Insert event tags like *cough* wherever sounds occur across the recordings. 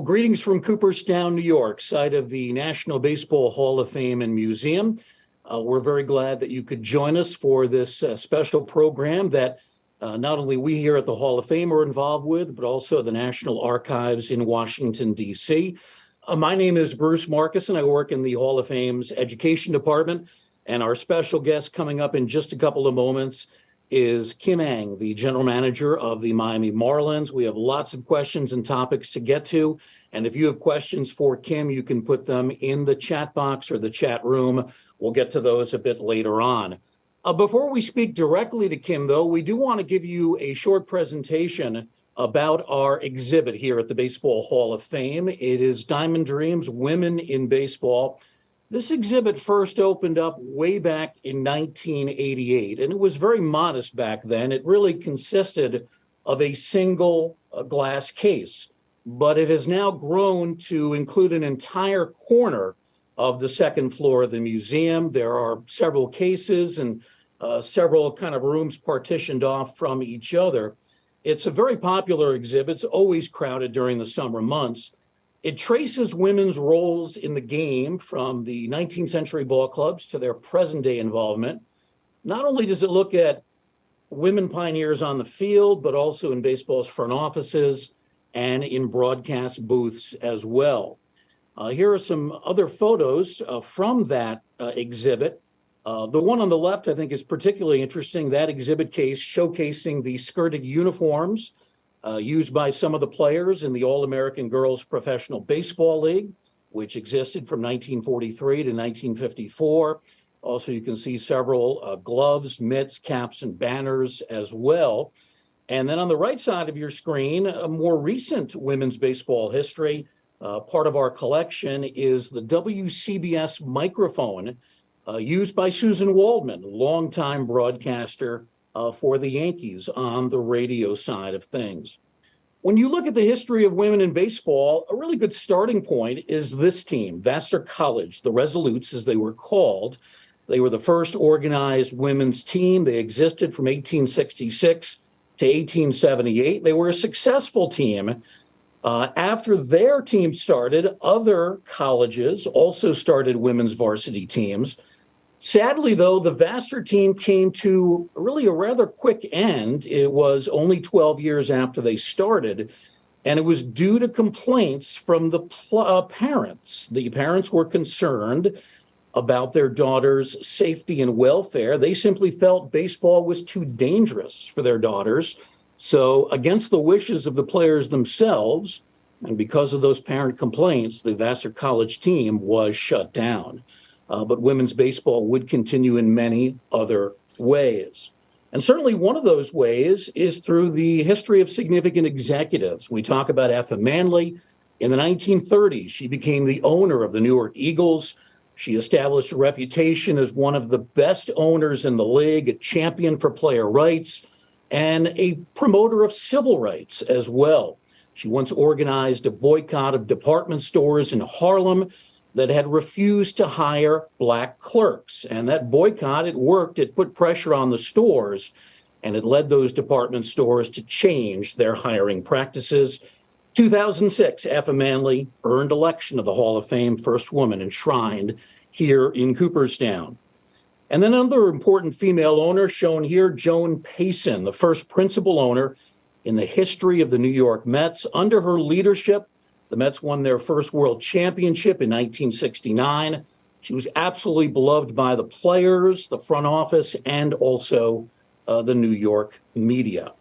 Well, greetings from Cooperstown, New York, site of the National Baseball Hall of Fame and Museum. Uh, we're very glad that you could join us for this uh, special program that uh, not only we here at the Hall of Fame are involved with, but also the National Archives in Washington, D.C. Uh, my name is Bruce Marcus, and I work in the Hall of Fame's Education Department. And our special guest coming up in just a couple of moments is Kim Ng, the general manager of the Miami Marlins. We have lots of questions and topics to get to. And if you have questions for Kim, you can put them in the chat box or the chat room. We'll get to those a bit later on. Uh, before we speak directly to Kim, though, we do want to give you a short presentation about our exhibit here at the Baseball Hall of Fame. It is Diamond Dreams Women in Baseball. This exhibit first opened up way back in 1988, and it was very modest back then. It really consisted of a single uh, glass case, but it has now grown to include an entire corner of the second floor of the museum. There are several cases and uh, several kind of rooms partitioned off from each other. It's a very popular exhibit. It's always crowded during the summer months. It traces women's roles in the game from the 19th century ball clubs to their present day involvement. Not only does it look at women pioneers on the field, but also in baseball's front offices and in broadcast booths as well. Uh, here are some other photos uh, from that uh, exhibit. Uh, the one on the left, I think, is particularly interesting. That exhibit case showcasing the skirted uniforms uh, used by some of the players in the All-American Girls Professional Baseball League, which existed from 1943 to 1954. Also, you can see several uh, gloves, mitts, caps, and banners as well. And then on the right side of your screen, a more recent women's baseball history. Uh, part of our collection is the WCBS microphone uh, used by Suzyn Waldman, longtime broadcaster uh, for the Yankees on the radio side of things. When you look at the history of women in baseball, a really good starting point is this team, Vassar College, the Resolutes as they were called. They were the first organized women's team. They existed from 1866 to 1878. They were a successful team. Uh, after their team started, other colleges also started women's varsity teams. Sadly, though, the Vassar team came to really a rather quick end. It was only 12 years after they started, and it was due to complaints from the uh, parents. The parents were concerned about their daughter's safety and welfare. They simply felt baseball was too dangerous for their daughters. So, against the wishes of the players themselves, and because of those parent complaints, the Vassar College team was shut down uh, but women's baseball would continue in many other ways. And certainly one of those ways is through the history of significant executives. We talk about Effa Manley. In the 1930s, she became the owner of the Newark Eagles. She established a reputation as one of the best owners in the league, a champion for player rights, and a promoter of civil rights as well. She once organized a boycott of department stores in Harlem that had refused to hire black clerks. And that boycott, it worked, it put pressure on the stores, and it led those department stores to change their hiring practices. 2006, Effa Manley earned election of the Hall of Fame, first woman enshrined here in Cooperstown. And then another important female owner shown here, Joan Payson, the first principal owner in the history of the New York Mets. Under her leadership, the Mets won their first world championship in 1969. She was absolutely beloved by the players, the front office, and also uh, the New York media.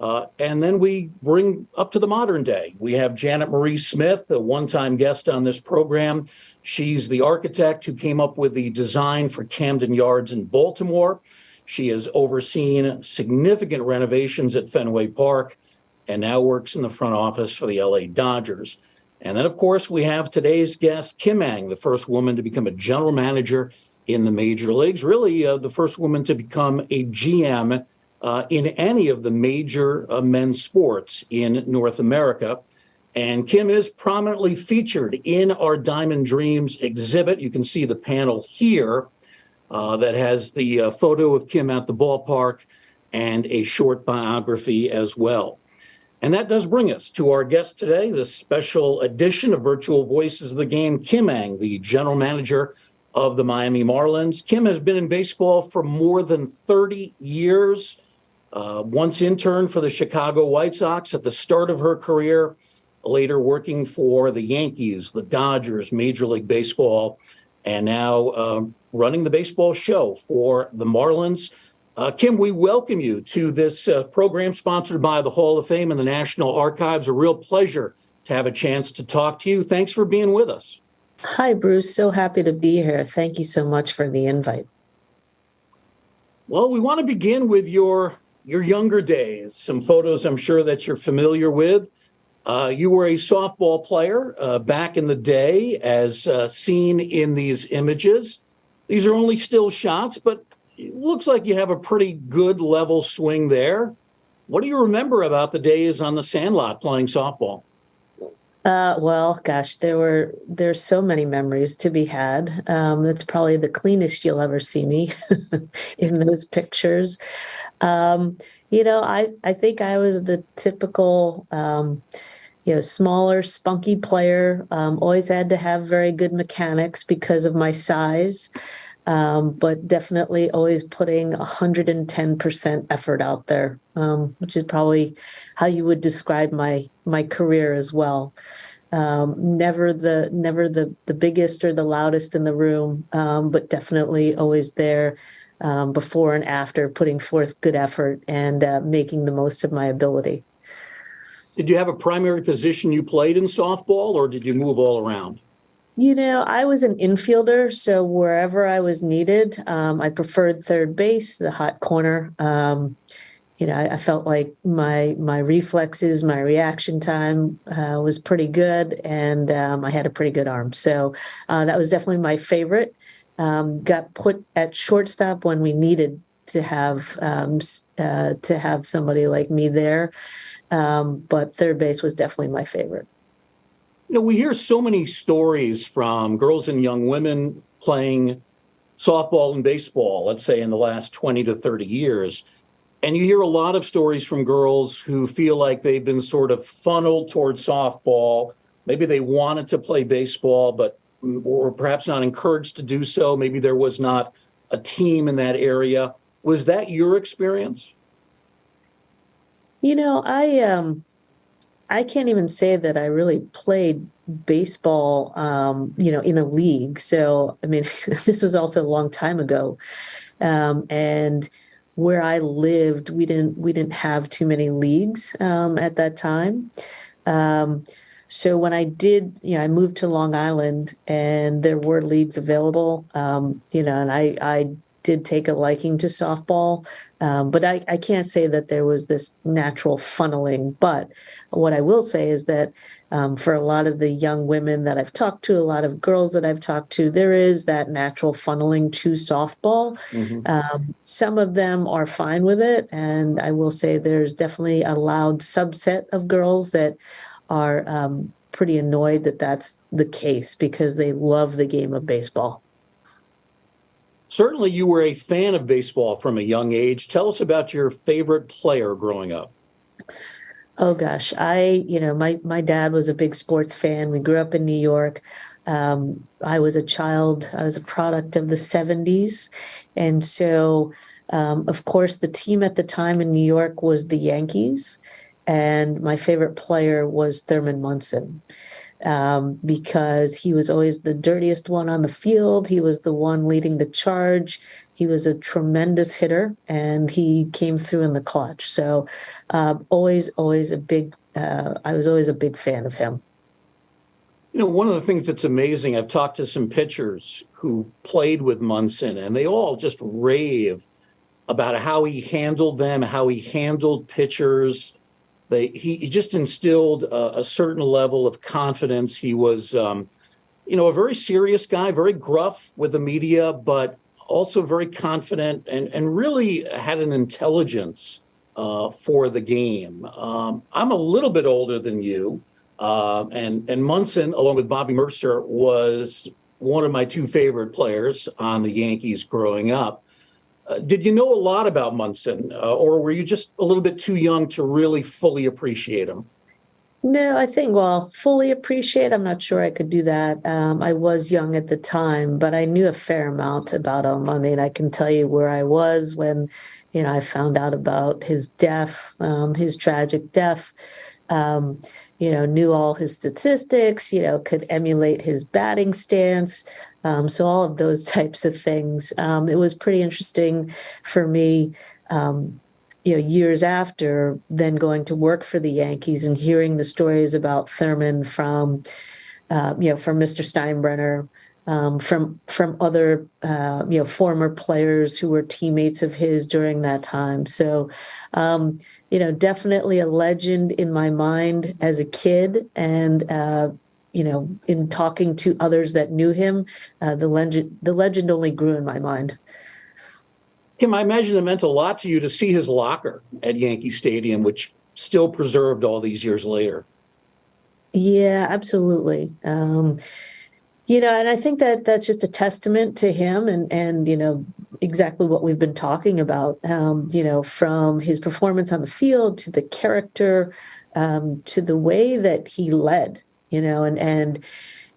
Uh, and then we bring up to the modern day. We have Janet Marie Smith, a one time guest on this program. She's the architect who came up with the design for Camden Yards in Baltimore. She has overseen significant renovations at Fenway Park and now works in the front office for the LA Dodgers. And then, of course, we have today's guest, Kim Ng, the first woman to become a general manager in the major leagues, really uh, the first woman to become a GM uh, in any of the major uh, men's sports in North America. And Kim is prominently featured in our Diamond Dreams exhibit. You can see the panel here uh, that has the uh, photo of Kim at the ballpark and a short biography as well. And that does bring us to our guest today, this special edition of Virtual Voices of the Game, Kim Ng, the general manager of the Miami Marlins. Kim has been in baseball for more than 30 years. Uh, once intern for the Chicago White Sox at the start of her career, later working for the Yankees, the Dodgers, Major League Baseball, and now uh, running the baseball show for the Marlins. Uh, Kim, we welcome you to this uh, program sponsored by the Hall of Fame and the National Archives. A real pleasure to have a chance to talk to you. Thanks for being with us. Hi, Bruce. So happy to be here. Thank you so much for the invite. Well, we want to begin with your your younger days. Some photos I'm sure that you're familiar with. Uh, you were a softball player uh, back in the day, as uh, seen in these images. These are only still shots, but it looks like you have a pretty good level swing there. What do you remember about the days on the sandlot playing softball? Uh, well, gosh, there were there's so many memories to be had. Um, it's probably the cleanest you'll ever see me *laughs* in those pictures. Um, you know, I I think I was the typical. Um, you know, smaller, spunky player. Um, always had to have very good mechanics because of my size um, but definitely always putting 110% effort out there, um, which is probably how you would describe my my career as well. Um, never the never the the biggest or the loudest in the room, um, but definitely always there um, before and after, putting forth good effort and uh, making the most of my ability. Did you have a primary position you played in softball, or did you move all around? You know, I was an infielder, so wherever I was needed, um, I preferred third base, the hot corner. You know, I, I, felt like my my reflexes, my reaction time uh, was pretty good, and um, I had a pretty good arm. So uh, that was definitely my favorite. Um, got put at shortstop when we needed to have um, uh, to have somebody like me there, um, but third base was definitely my favorite. You know, we hear so many stories from girls and young women playing softball and baseball, let's say in the last 20 to 30 years. And you hear a lot of stories from girls who feel like they've been sort of funneled towards softball. Maybe they wanted to play baseball, but were perhaps not encouraged to do so. Maybe there was not a team in that area. Was that your experience? You know, I um I can't even say that I really played baseball, um, you know, in a league. So, I mean, *laughs* this was also a long time ago. Um, and where I lived, we didn't we didn't have too many leagues um, at that time. Um, so when I did, you know, I moved to Long Island, and there were leagues available. Um, you know, and I I did take a liking to softball, um, but I, I can't say that there was this natural funneling. But what I will say is that um, for a lot of the young women that I've talked to, a lot of girls that I've talked to, there is that natural funneling to softball. Mm-hmm. Um, some of them are fine with it. And I will say there's definitely a loud subset of girls that are um, pretty annoyed that that's the case because they love the game of baseball. Certainly, you were a fan of baseball from a young age. Tell us about your favorite player growing up. Oh gosh, I you know my my dad was a big sports fan. We grew up in New York. Um, I was a child. I was a product of the '70s, and so um, of course the team at the time in New York was the Yankees, and my favorite player was Thurman Munson um, because he was always the dirtiest one on the field. He was the one leading the charge. He was a tremendous hitter, and he came through in the clutch. So, uh, always, always a big. Uh, I was always a big fan of him. You know, one of the things that's amazing, I've talked to some pitchers who played with Munson, and they all just rave about how he handled them, how he handled pitchers they, he, he just instilled a, a, certain level of confidence. He was, um, you know, a very serious guy, very gruff with the media, but also very confident and, and really had an intelligence uh, for the game. Um, I'm a little bit older than you, uh, and and Munson, along with Bobby Murcer, was one of my two favorite players on the Yankees growing up. Uh, did you know a lot about Munson, uh, or were you just a little bit too young to really fully appreciate him? No, I think, well, fully appreciate, I'm not sure I could do that. Um, I was young at the time, but I knew a fair amount about him. I mean, I can tell you where I was when, you know, I found out about his death, um, his tragic death. Um, you know, knew all his statistics, you know, could emulate his batting stance. Um, so all of those *laughs* types of things. Um, it was pretty interesting for me um, you know, years after, then going to work for the Yankees and hearing the stories about Thurman from, uh, you know, from Mr. Steinbrenner, um, from from other, uh, you know, former players who were teammates of his during that time. So, um, you know, definitely a legend in my mind as a kid, and uh, you know, in talking to others that knew him, uh, the legend the legend only grew in my mind. Kim, I imagine it meant a lot to you to see his locker at Yankee Stadium, which still preserved all these years later. Yeah, absolutely. Um, you know, and I think that that's just a testament to him and and you know exactly what we've been talking about. Um, you know, from his performance on the field to the character, um, to the way that he led. You know, and and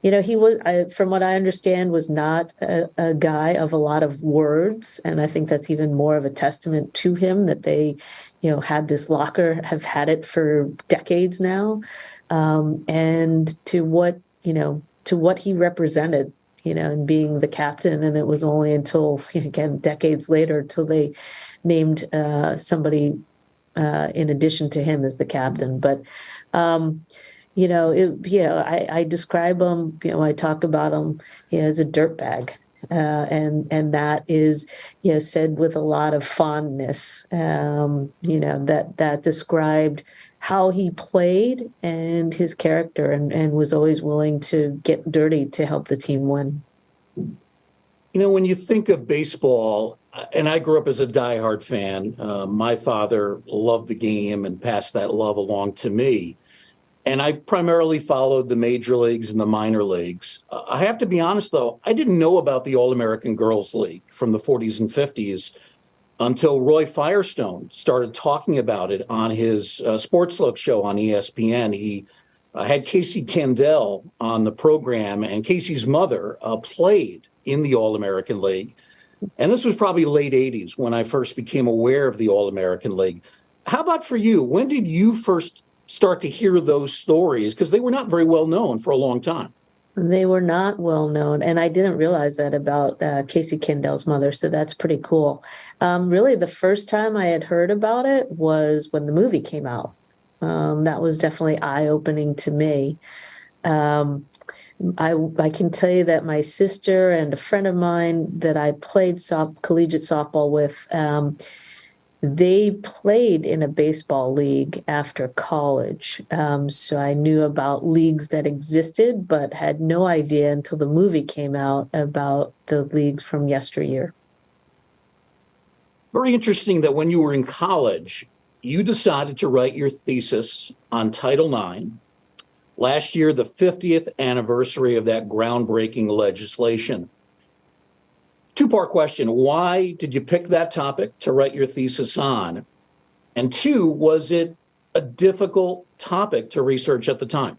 you know, he was, I, from what I understand, was not a, a, guy of a lot of words. And I think that's even more of a testament to him that they, you know, had this locker, have had it for decades now. Um, and to what, you know, to what he represented, you know, and being the captain. And it was only until, *laughs* again, decades later, till they named uh, somebody uh, in addition to him as the captain. But, um, you know, it, you know, I, I describe him, you know, I talk about him you know, as a dirtbag. Uh, and and that is you know said with a lot of fondness um, you know that that described how he played and his character and, and was always willing to get dirty to help the team win you know when you think of baseball and I grew up as a diehard fan. Uh, my father loved the game and passed that love along to me and I primarily followed the major leagues and the minor leagues. I have to be honest, though, I didn't know about the All American Girls League from the 40s and 50s until Roy Firestone started talking about it on his uh, Sports Look show on ESPN. He uh, had Casey Candaele on the program, and Casey's mother uh, played in the All American League. And this was probably late 80s when I first became aware of the All American League. How about for you? When did you first start to hear those stories because they were not very well known for a long time. They were not well known, and I didn't realize that about uh, Casey Candaele's mother. So that's pretty cool. Um, really, the first time I had heard about it was when the movie came out. Um, that was definitely eye opening to me. Um, I I can tell you that my sister and a friend of mine that I played soft, collegiate softball with um, they played in a baseball league after college. Um, so I knew about leagues that existed, but had no idea until the movie came out about the leagues from yesteryear. Very interesting that when you were in college, you decided to write your thesis on Title IX. Last year, the 50th anniversary of that groundbreaking legislation. Two part question Why did you pick that topic to write your thesis on? And two, was it a difficult topic to research at the time?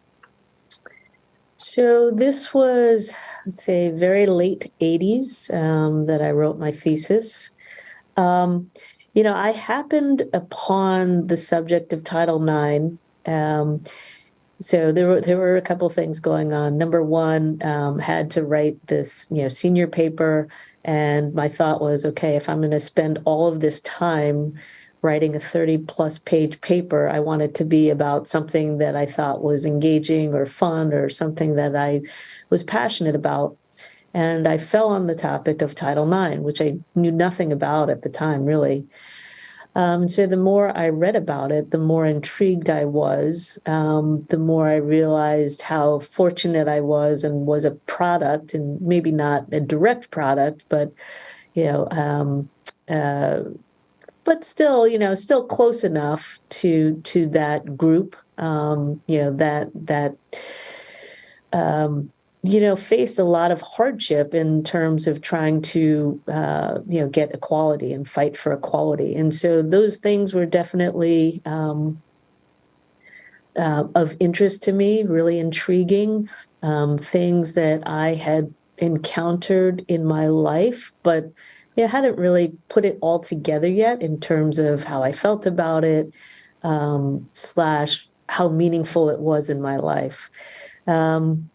So this was, let's say, very late 80s um, that I wrote my thesis. Um, you know, I happened upon the subject of Title IX. Um, so there were there were a couple things going on. Number one, um, had to write this, you know, senior paper and my thought was, okay, if I'm going to spend all of this time writing a 30 plus page paper, I want it to be about something that I thought was engaging or fun or something that I was passionate about. And I fell on the topic of Title IX, which I knew nothing about at the time, really. Um, so the more I read about it, the more intrigued I was, um, the more I realized how fortunate I was and was a product, and maybe not a direct product, but you know, um, uh, but still, you know, still close enough to to that group, um, you know, that that um, you know, faced a lot of hardship in terms of trying to, uh, you know, get equality and fight for equality. And so those things were definitely um, uh, of interest to me, really intriguing, um, things that I had encountered in my life, but yeah, hadn't really put it all together yet in terms of how I felt about it, um, slash how meaningful it was in my life. Um,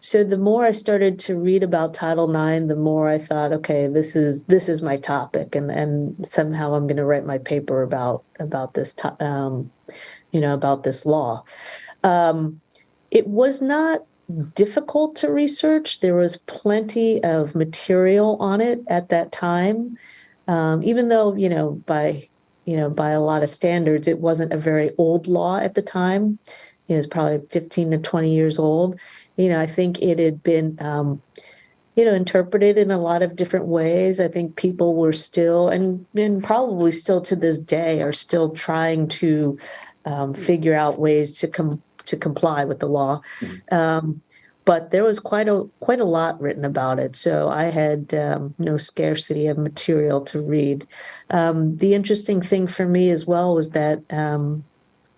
so the more I started to read about Title IX, the more I thought, okay, this is this is my topic, and and somehow I'm going to write my paper about about this, um, you know, about this law. Um, it was not difficult to research. There was plenty of material on it at that time, um, even though you know by you know by a lot of standards, it wasn't a very old law at the time. It was probably 15 to 20 years old you know, I think it had been, um, you know, interpreted in a lot of different ways. I think people were still, and, and probably still to this day, are still trying to um, figure out ways to come to comply with the law. Um, but there was quite a quite a lot written about it, so I had um, no scarcity of material to read. Um, the interesting thing for me as well was that um,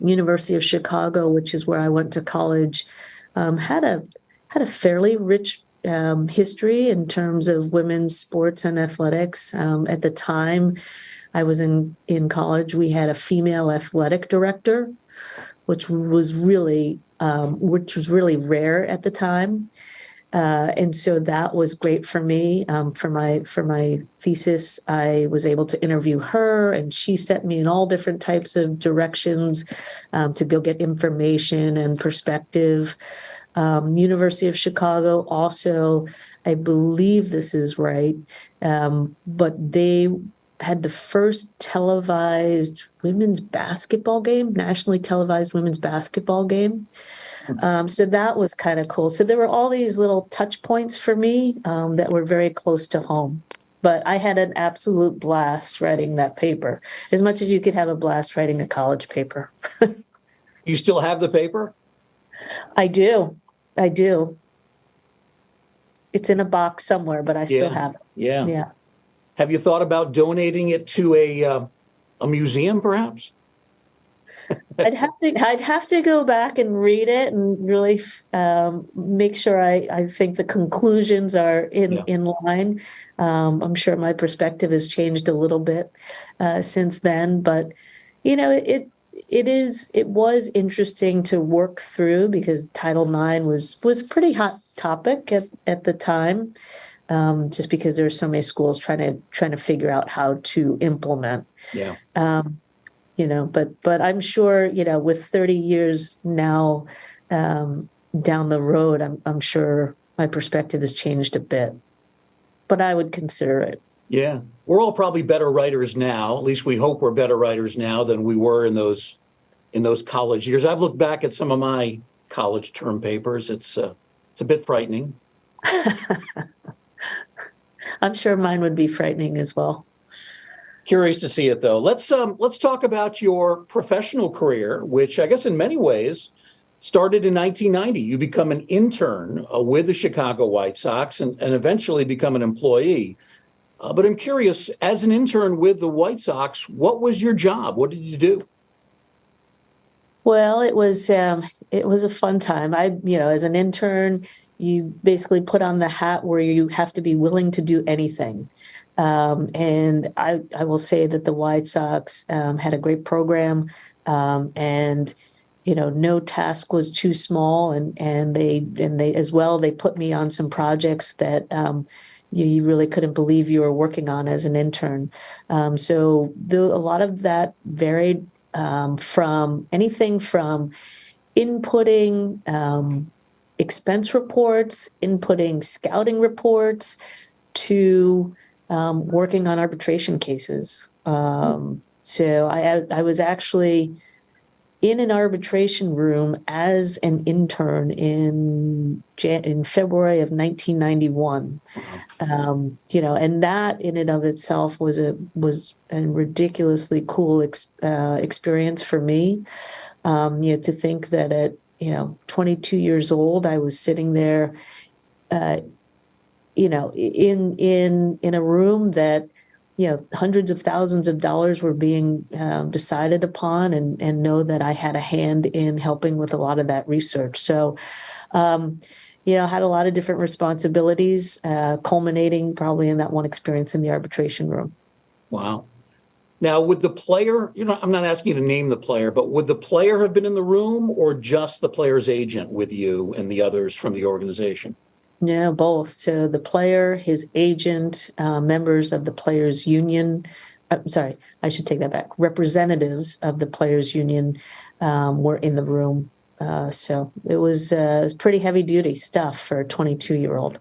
University of Chicago, which is where I went to college, um, had a had a fairly rich um, history in terms of women's sports and athletics. Um, at the time I was in in college, we had a female athletic director, which was really um, which was really rare at the time. Uh, and so that was great for me. Um, for my for my thesis, I was able to interview her, and she sent me in all different types of directions um, to go get information and perspective. Um, University of Chicago also, I believe this is right, um, but they had the first televised women's basketball game, nationally televised women's basketball game. Um, so that was kind of cool. So there were all these little touch points for me um, that were very close to home. But I had an absolute blast writing that paper, as much as you could have a blast writing a college paper. *laughs* You still have the paper? I do. I do. It's in a box somewhere, but I still have it. Yeah. Yeah. Have you thought about donating it to a uh, a museum, perhaps? *laughs* I'd have to I'd have to go back and read it and really um, make sure I, I think the conclusions are in Yeah. in line. Um, I'm sure my perspective has changed a little bit uh, since then, but you know it it is it was interesting to work through because Title IX was was a pretty hot topic at at the time. Um, just because there's so many schools trying to trying to figure out how to implement Yeah. um, you know but but i'm sure you know with 30 years now um, down the road I'm, I'm sure my perspective has changed a bit but i would consider it Yeah. We're all probably better writers now. At least we hope we're better writers now than we were in those in those college years. I've looked back at some of my college term papers. It's uh, it's a bit frightening. *laughs* i'm sure mine would be frightening as well Curious to see it though. Let's um let's talk about your professional career, which I guess in many ways started in 1990. You become an intern uh, with the Chicago White Sox and, and eventually become an employee. Uh, but I'm curious, as an intern with the White Sox, what was your job? What did you do? Well, it was um, it was a fun time. I, you know, as an intern, you basically put on the hat where you have to be willing to do anything. Um, and I, I will say that the White Sox um, had a great program, um, and you know, no task was too small, and and they and they as well. They put me on some projects that. Um, you, you really couldn't believe you were working on as an intern. Um, so the, a lot of that varied um, from anything from inputting expense reports, inputting scouting reports, to um, working on arbitration cases. Um, so I, I was actually in an arbitration room as an intern in Jan- in February of 1991. Um, you know, and that in and of itself was a was a ridiculously cool ex- uh, experience for me. Um, you know, to think that at you know 22 years old, I was sitting there uh, you know, in in in a room that you know hundreds of thousands of dollars were being um, decided upon, and and know that I had a hand in helping with a lot of that research. So, um, you know, had a lot of different responsibilities, uh, culminating probably in that one experience in the arbitration room. Wow. Now, would the player, you know, I'm not asking you to name the player, but would the player have been in the room or just the player's agent with you and the others from the organization? Yeah, both. to the player, his agent, uh, members of the players' union. I'm sorry, I should take that back. Representatives of the players' union um, were in the room. Uh, so it was uh, pretty heavy duty stuff for a 22 year old.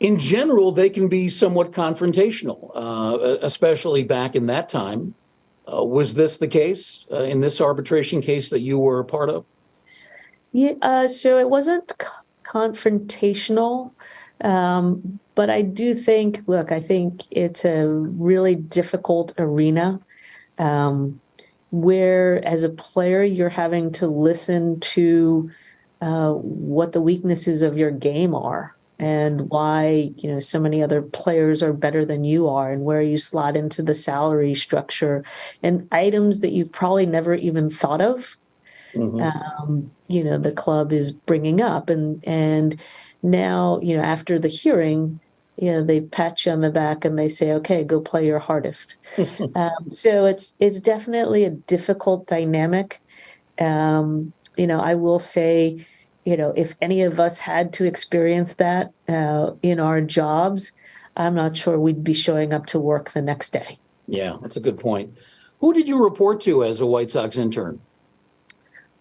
In general, they can be somewhat confrontational, uh, especially back in that time. Uh, was this the case uh, in this arbitration case that you were a part of? Yeah, uh, so it wasn't confrontational, um, but I do think, look, I think it's a really difficult arena um, where, as a player, you're having to listen to uh, what the weaknesses of your game are and why you know so many other players are better than you are and where you slot into the salary structure and items that you've probably never even thought of Mhm. um, you know the club is bringing up and and now you know after the hearing you know they pat you on the back and they say okay go play your hardest *laughs* um, so it's it's definitely a difficult dynamic um, you know i will say you know if any of us had to experience that uh, in our jobs i'm not sure we'd be showing up to work the next day Yeah, that's a good point. Who did you report to as a White Sox intern?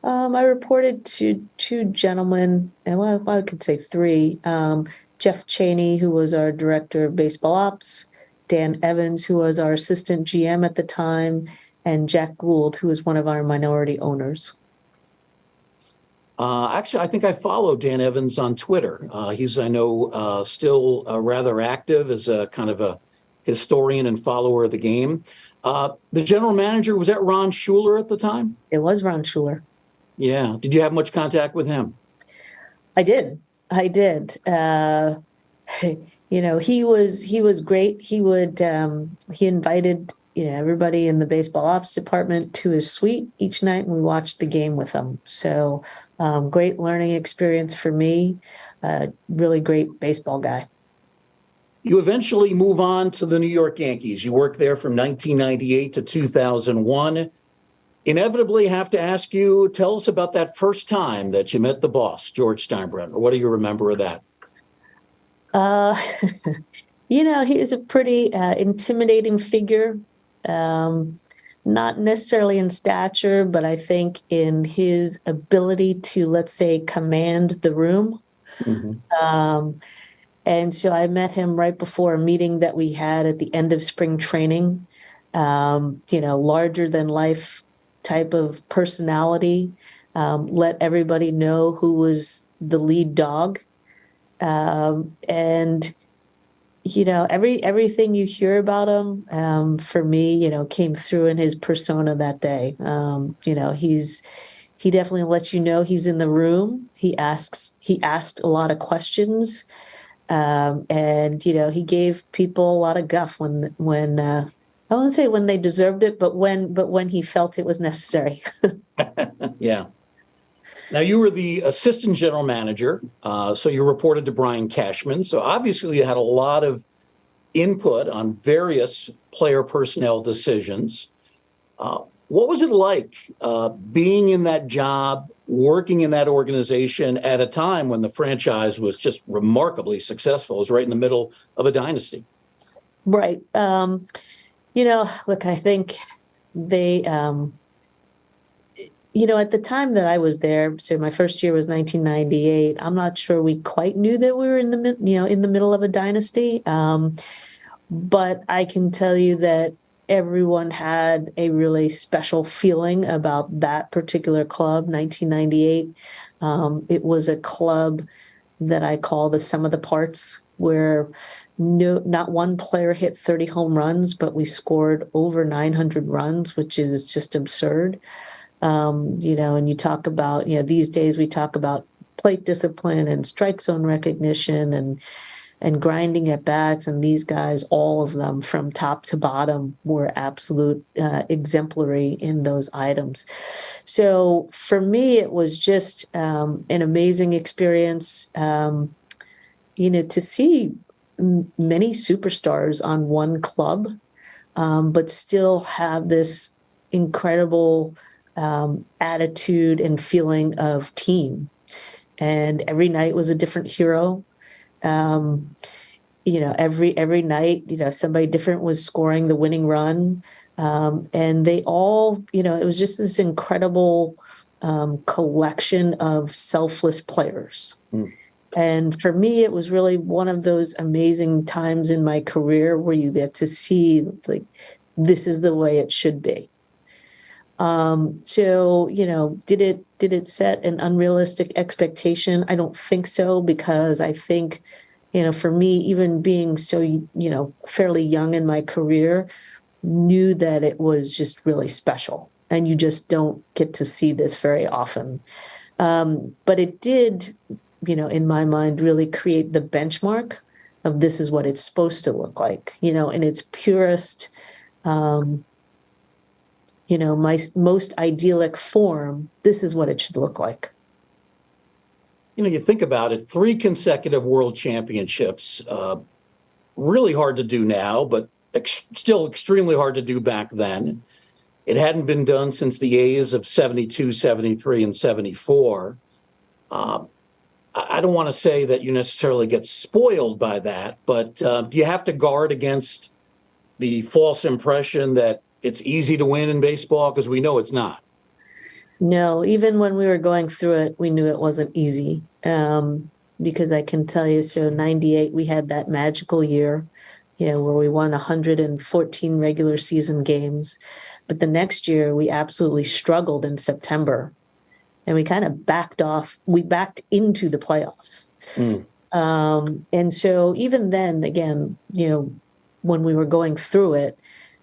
Um, I reported to two gentlemen, and well, I could say three. Um, Jeff Cheney, who was our director of baseball ops, Dan Evans, who was our assistant GM at the time, and Jack Gould, who was one of our minority owners. Uh, actually, I think I follow Dan Evans on Twitter. Uh, he's, I know, uh, still uh, rather active as a kind of a historian and follower of the game. Uh, the general manager was that Ron Schueler at the time? It was Ron Schueler. Yeah. Did you have much contact with him? I did. I did. Uh, *laughs* you know, he was he was great. He would um, he invited you know everybody in the baseball ops department to his suite each night, and we watched the game with him. So um, great learning experience for me. Uh, really great baseball guy. You eventually move on to the New York Yankees. You worked there from 1998 to 2001. Inevitably, have to ask you, tell us about that first time that you met the boss, George Steinbrenner. What do you remember of that? Uh, *laughs* you know, he is a pretty uh, intimidating figure. Um, not necessarily in stature, but I think in his ability to, let's say, command the room. Um, and so I met him right before a meeting that we had at the end of spring training. Um, you know, larger than life type of personality. Um, let everybody know who was the lead dog. Um, and you know, every everything you hear about him, um, for me, you know, came through in his persona that day. Um, you know, he's he definitely lets you know he's in the room. He asks he asked a lot of questions. Um, and you know, he gave people a lot of guff when when uh, I won't say when they deserved it, but when but when he felt it was necessary. *laughs* Yeah. Now you were the assistant general manager, uh, so you reported to Brian Cashman. So obviously you had a lot of input on various player personnel decisions. Uh, what was it like uh, being in that job, working in that organization at a time when the franchise was just remarkably successful? It was right in the middle of a dynasty. Right. Um, you know, look, I think they, um, you know, at the time that I was there, so my first year was 1998. I'm not sure we quite knew that we were in the, you know, in the middle of a dynasty. Um, but I can tell you that everyone had a really special feeling about that particular club, 1998. Um, it was a club that I call the sum of the parts, where no, not one player hit 30 home runs, but we scored over 900 runs, which is just absurd. Um, you know, and you talk about, you know, these days we talk about plate discipline and strike zone recognition and and grinding at bats. And these guys, all of them from top to bottom, were absolute uh, exemplary in those items. So for me, it was just um, an amazing experience. Um, you know, to see many superstars on one club, um, but still have this incredible um, attitude and feeling of team. And every night was a different hero um, you know, every every night, you know, somebody different was scoring the winning run, um, and they all, you know, it was just this incredible um, collection of selfless players. Mm. And for me, it was really one of those amazing times in my career where you get to see like this is the way it should be. Um, so you know, did it did it set an unrealistic expectation? I don't think so because I think, you know, for me, even being so you know fairly young in my career, knew that it was just really special, and you just don't get to see this very often. Um, but it did, you know, in my mind, really create the benchmark of this is what it's supposed to look like, you know, in its purest. Um, you know, my most idyllic form, this is what it should look like. You know, you think about it, three consecutive world championships, uh, really hard to do now, but ex- still extremely hard to do back then. It hadn't been done since the A's of 72, 73, and 74. Uh, I don't want to say that you necessarily get spoiled by that, but uh, you have to guard against the false impression that it's easy to win in baseball because we know it's not. No, even when we were going through it, we knew it wasn't easy. Um, because I can tell you, so 98, we had that magical year, you know, where we won 114 regular season games. But the next year, we absolutely struggled in September and we kind of backed off, we backed into the playoffs. Mm. Um, and so even then, again, you know, when we were going through it,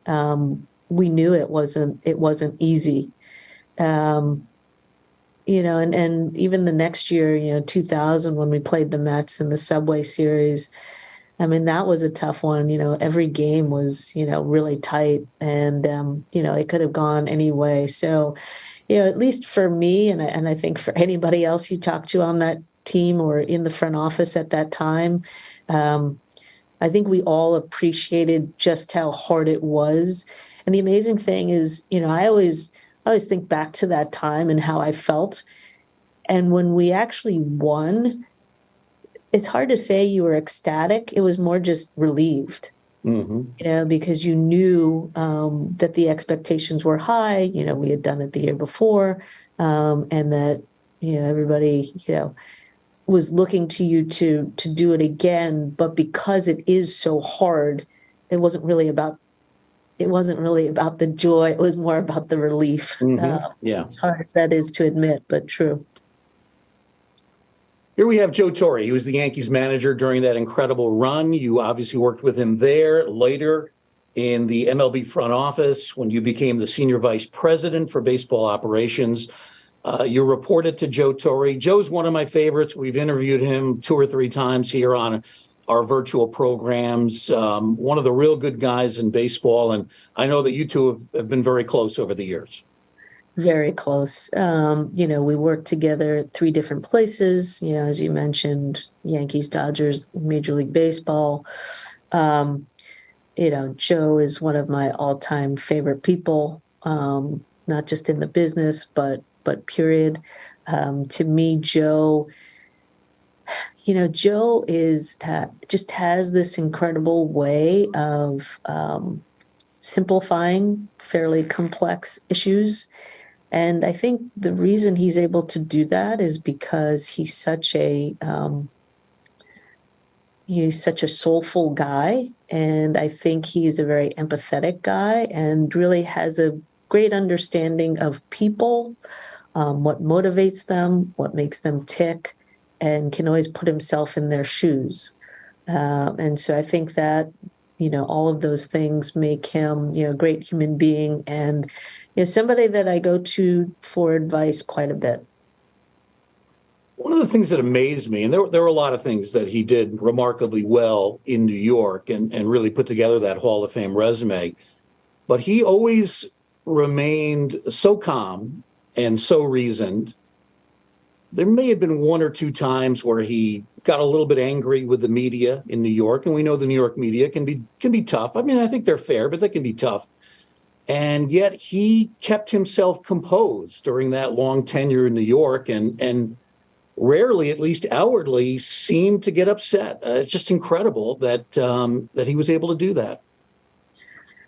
um, we knew it wasn't it wasn't easy um, you know and and even the next year you know 2000 when we played the mets in the subway series i mean that was a tough one you know every game was you know really tight and um, you know it could have gone any way so you know at least for me and, and i think for anybody else you talk to on that team or in the front office at that time um, i think we all appreciated just how hard it was and the amazing thing is, you know, I always I always think back to that time and how I felt. And when we actually won, it's hard to say you were ecstatic. It was more just relieved. Mm-hmm. You know, because you knew um, that the expectations were high. You know, we had done it the year before, um, and that you know everybody, you know, was looking to you to to do it again. But because it is so hard, it wasn't really about it wasn't really about the joy. It was more about the relief. Mm-hmm. Uh, yeah. As hard as that is to admit, but true. Here we have Joe Torre. He was the Yankees manager during that incredible run. You obviously worked with him there. Later in the MLB front office, when you became the senior vice president for baseball operations, uh, you reported to Joe Torre. Joe's one of my favorites. We've interviewed him two or three times here on our virtual programs. Um, one of the real good guys in baseball, and I know that you two have, have been very close over the years. Very close. Um, you know, we worked together at three different places. You know, as you mentioned, Yankees, Dodgers, Major League Baseball. Um, you know, Joe is one of my all-time favorite people, um, not just in the business, but but period. Um, to me, Joe you know, Joe is uh, just has this incredible way of um, simplifying fairly complex issues. And I think the reason he's able to do that is because he's such a um, he's such a soulful guy, and I think he's a very empathetic guy, and really has a great understanding of people, um, what motivates them, what makes them tick, and can always put himself in their shoes. Um, and so I think that, you know, all of those things make him, you know, a great human being and, know, somebody that I go to for advice quite a bit. One of the things that amazed me, and there, there were a lot of things that he did remarkably well in New York and, and really put together that Hall of Fame resume, but he always remained so calm and so reasoned. There may have been one or two times where he got a little bit angry with the media in New York, and we know the New York media can be can be tough. I mean, I think they're fair, but they can be tough. And yet he kept himself composed during that long tenure in New York, and and rarely, at least outwardly, seemed to get upset. Uh, it's just incredible that um, that he was able to do that.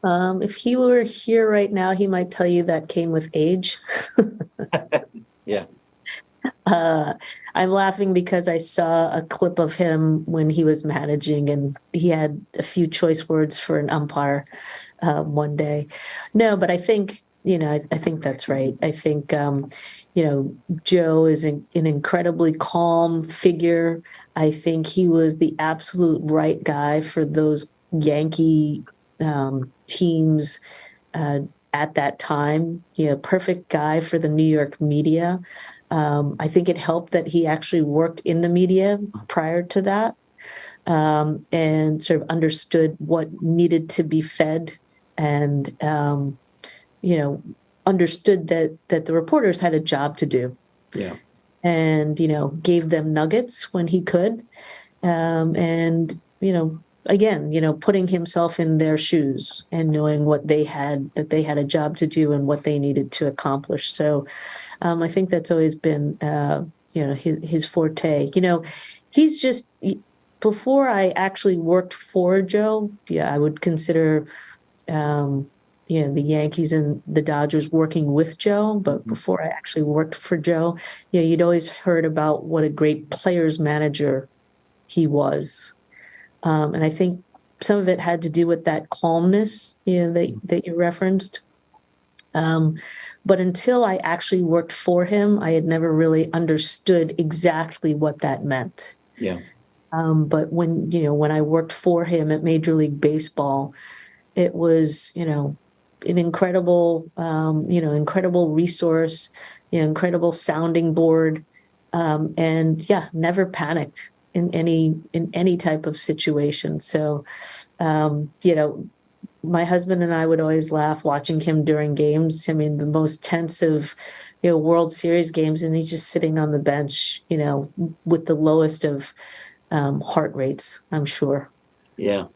Um, if he were here right now, he might tell you that came with age. *laughs* Yeah. Uh, I'm laughing because I saw a clip of him when he was managing, and he had a few choice words for an umpire uh, one day. No, but I think you know, I, I think that's right. I think um, you know Joe is an, an incredibly calm figure. I think he was the absolute right guy for those Yankee um, teams uh, at that time. You know, perfect guy for the New York media. Um, I think it helped that he actually worked in the media prior to that um, and sort of understood what needed to be fed and, um, you know, understood that that the reporters had a job to do Yeah. and, you know, gave them nuggets when he could. Um, and, you know, again, you know, putting himself in their shoes and knowing what they had, that they had a job to do and what they needed to accomplish. So um, I think that's always been, uh, you know, his, his forte. You know, he's just, before I actually worked for Joe, yeah, I would consider, um, you know, the Yankees and the Dodgers working with Joe. But before I actually worked for Joe, yeah, you'd always heard about what a great players manager he was. Um, and I think some of it had to do with that calmness, you know, that, that you referenced. Um, but until I actually worked for him, I had never really understood exactly what that meant. Yeah. Um, but when, you know, when I worked for him at Major League Baseball, it was, you know, an incredible, um, you know, incredible resource, you know, incredible sounding board. Um, and yeah, never panicked in any in any type of situation. So, um, you know, my husband and I would always laugh watching him during games. I mean, the most tense of you know World Series games, and he's just sitting on the bench, you know, with the lowest of um, heart rates. I'm sure. Yeah.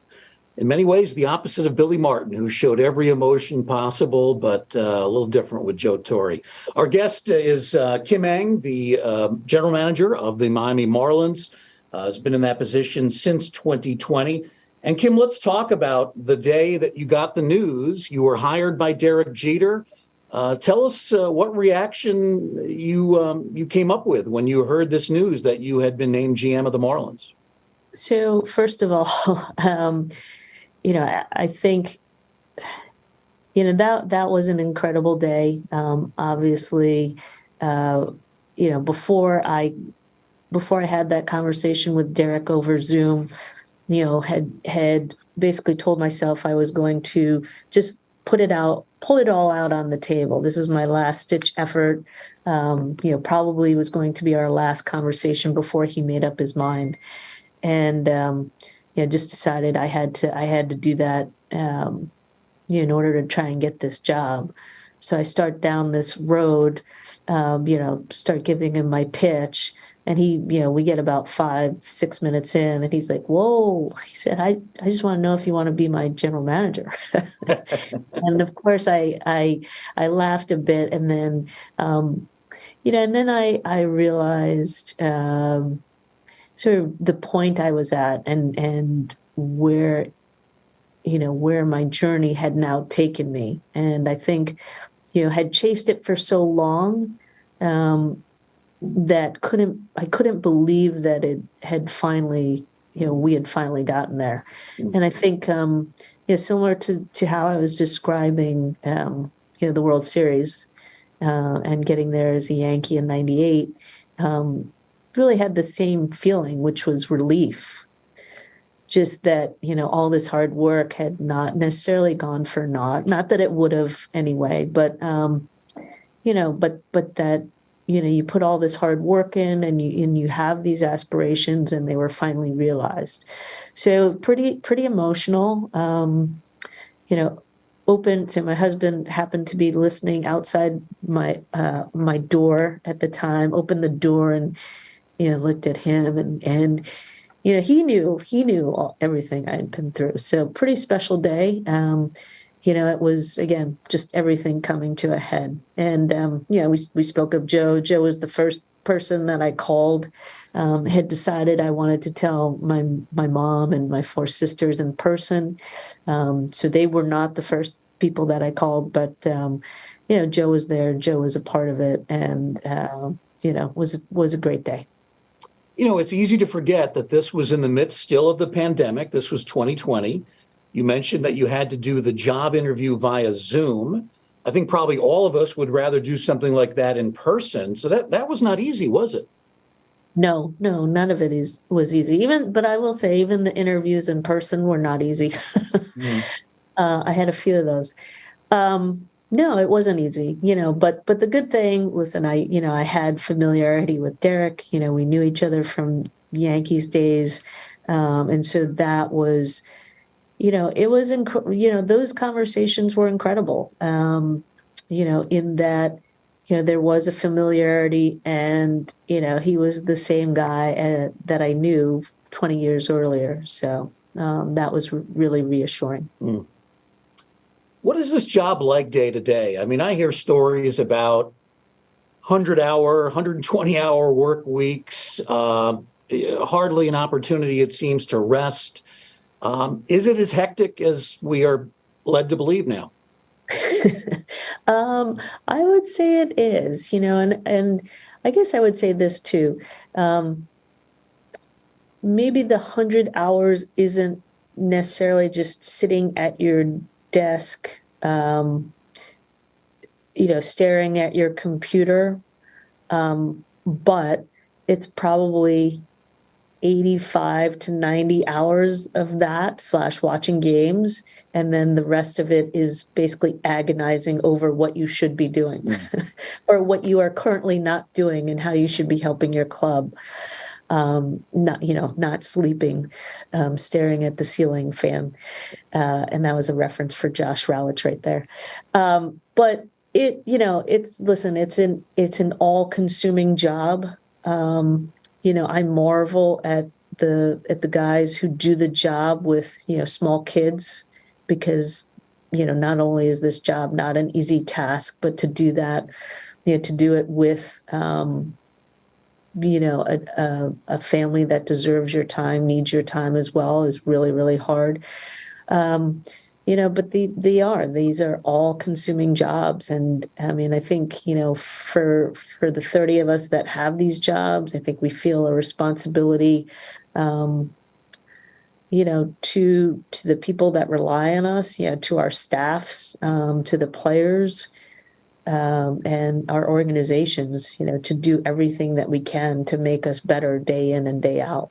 In many ways, the opposite of Billy Martin, who showed every emotion possible, but uh, a little different with Joe Torre. Our guest is uh, Kim Ng, the uh, general manager of the Miami Marlins uh, has been in that position since 2020. And Kim, let's talk about the day that you got the news. You were hired by Derek Jeter. Uh, tell us uh, what reaction you um, you came up with when you heard this news that you had been named GM of the Marlins. So first of all, *laughs* um, you know, I, I, think you know that that was an incredible day. Um, obviously, uh, you know, before I before I had that conversation with Derek over Zoom, you know, had had basically told myself I was going to just put it out, pull it all out on the table. This is my last stitch effort. Um, you know, probably was going to be our last conversation before he made up his mind, and um, you know, just decided I had to I had to do that. Um, you know, in order to try and get this job. So I start down this road, um, you know, start giving him my pitch and he, you know, we get about five, six minutes in, and he's like, "Whoa!" He said, "I, I just want to know if you want to be my general manager." *laughs* and of course, I, I, I laughed a bit, and then, um, you know, and then I, I realized um, sort of the point I was at, and and where, you know, where my journey had now taken me, and I think, you know, had chased it for so long. Um, that couldn't I couldn't believe that it had finally you know we had finally gotten there mm-hmm. and I think um yeah similar to to how I was describing um you know the World Series uh, and getting there as a Yankee in 98 um really had the same feeling which was relief just that you know all this hard work had not necessarily gone for naught not that it would have anyway but um you know but but that you know, you put all this hard work in and you and you have these aspirations and they were finally realized. So pretty pretty emotional. Um, you know, open so my husband happened to be listening outside my uh my door at the time, opened the door and you know, looked at him and and you know, he knew he knew all, everything I had been through. So pretty special day. Um, you know, it was again just everything coming to a head. And um, you know, we we spoke of Joe. Joe was the first person that I called. Um, had decided I wanted to tell my my mom and my four sisters in person. Um, so they were not the first people that I called, but um, you know, Joe was there. Joe was a part of it, and uh, you know, was was a great day. You know, it's easy to forget that this was in the midst still of the pandemic. This was 2020. You mentioned that you had to do the job interview via Zoom. I think probably all of us would rather do something like that in person. So that that was not easy, was it? No, no, none of it is was easy. Even, but I will say, even the interviews in person were not easy. *laughs* Mm. uh, I had a few of those. Um, no, it wasn't easy, you know. But but the good thing, listen, I you know I had familiarity with Derek. You know, we knew each other from Yankees days, um, and so that was, you know, it was inc- you know those conversations were incredible. Um, you know, in that you know there was a familiarity, and you know he was the same guy uh, that I knew 20 years earlier. So um, that was really reassuring. What is this job like day to day? I mean, I hear stories about 100 hour, 120 hour work weeks, uh, hardly an opportunity, it seems, to rest. Um, is it as hectic as we are led to believe now? *laughs* um, I would say it is, you know, and and I guess I would say this too. Um, maybe the hundred hours isn't necessarily just sitting at your desk, um, you know, staring at your computer, um, but it's probably 85 to 90 hours of that slash watching games. And then the rest of it is basically agonizing over what you should be doing *laughs* or what you are currently not doing and how you should be helping your club um, not you know not sleeping um, staring at the ceiling fan uh, and that was a reference for Josh Rawitch right there. Um, but it you know it's listen it's an it's an all consuming job. Um, you know, I marvel at the at the guys who do the job with, you know, small kids because, you know, not only is this job not an easy task, but to do that, you know, to do it with um, you know, a, a, a family that deserves your time, needs your time as well is really, really hard. Um, you know but the, they are. These are all consuming jobs. And i mean i think you know for for the 30 of us that have these jobs i think we feel a responsibility um, you know to to the people that rely on us yeah to our staffs um, to the players um, and our organizations you know to do everything that we can to make us better day in and day out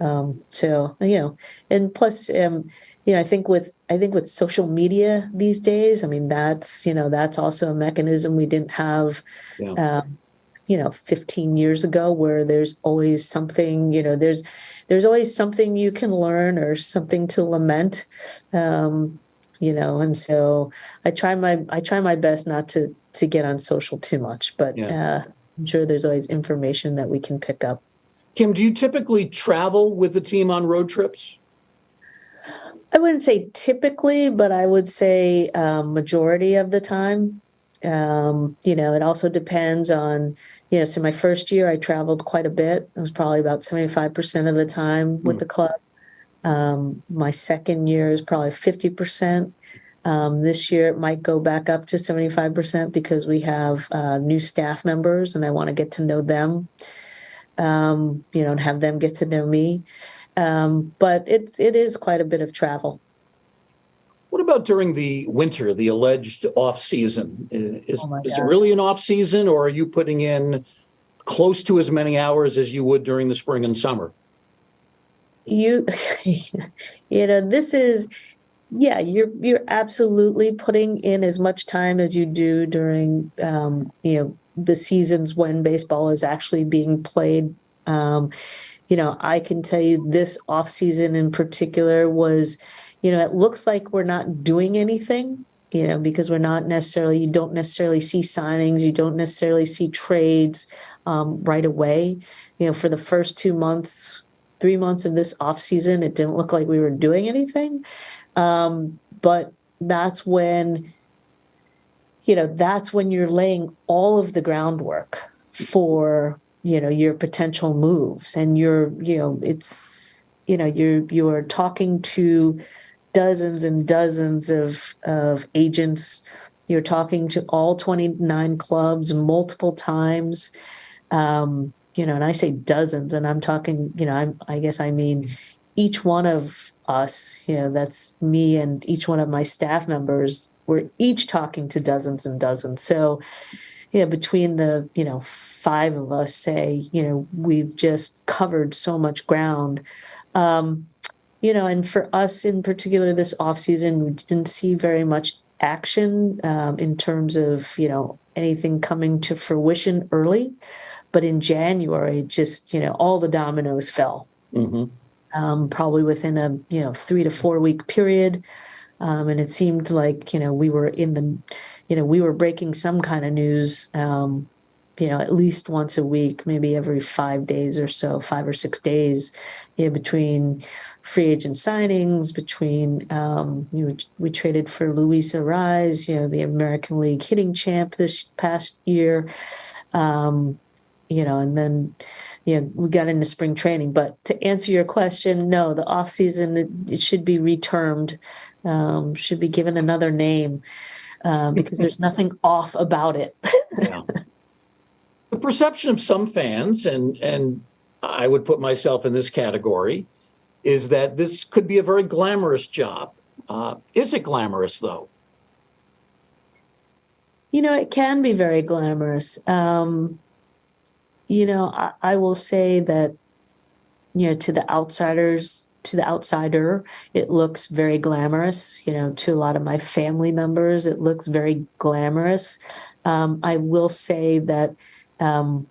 um, so you know and plus um, you know i think with i think with social media these days i mean that's you know that's also a mechanism we didn't have Yeah. um, you know 15 years ago where there's always something you know there's there's always something you can learn or something to lament um, you know and so i try my i try my best not to to get on social too much but Yeah. uh, i'm sure there's always information that we can pick up Kim, do you typically travel with the team on road trips? I wouldn't say typically, but I would say um, majority of the time. Um, you know, it also depends on, you know, so my first year I traveled quite a bit. It was probably about 75% of the time with Hmm. the club. Um, my second year is probably 50%. Um, this year it might go back up to 75% because we have uh, new staff members and I want to get to know them, um, you know, and have them get to know me. Um, but it's it is quite a bit of travel. What about during the winter, the alleged off season? Is, Oh is it really an off season or are you putting in close to as many hours as you would during the spring and summer? You, *laughs* you know, this is, yeah, you're you're absolutely putting in as much time as you do during, um, you know, the seasons when baseball is actually being played. Um, you know, I can tell you this off season in particular was, you know, it looks like we're not doing anything, you know, because we're not necessarily, you don't necessarily see signings, you don't necessarily see trades um, right away. You know, for the first two months, three months of this off season, it didn't look like we were doing anything. Um, but that's when, you know, that's when you're laying all of the groundwork for, you know, your potential moves and you're, you know, it's, you know, you're, you're talking to dozens and dozens of, of agents. You're talking to all 29 clubs multiple times. Um, you know, and I say dozens, and I'm talking, you know, I'm, I guess I mean each one of us, you know, that's me and each one of my staff members, we're each talking to dozens and dozens. So, yeah, between the, you know, five of us say, you know, we've just covered so much ground. Um, you know, and for us in particular, this off season, we didn't see very much action um, in terms of, you know, anything coming to fruition early. But in January, just, you know, all the dominoes fell. Mhm. um, probably within a you know three to four week period. Um, and it seemed like you know we were in the, you know, we were breaking some kind of news, um, you know, at least once a week, maybe every five days or so, five or six days, you know, between free agent signings, between um, you know, we traded for Luis Arraez, you know, the American League hitting champ this past year, um, you know, and then you know, we got into spring training. But to answer your question, no, the off season it, it should be retermed, um, should be given another name uh, because there's nothing off about it. Yeah. *laughs* The perception of some fans, and and I would put myself in this category, is that this could be a very glamorous job. Uh, is it glamorous though? you know, it can be very glamorous. Um, you know, I, I will say that, you know, to the outsiders, to the outsider, it looks very glamorous. You know, to a lot of my family members, it looks very glamorous. Um, I will say that um,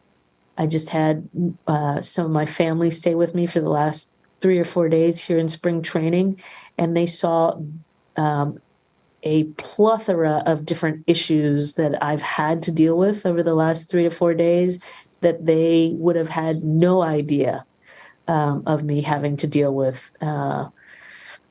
I just had uh, some of my family stay with me for the last three or four days here in spring training, and they saw um, a plethora of different issues that I've had to deal with over the last three to four days that they would have had no idea um, of me having to deal with. Uh,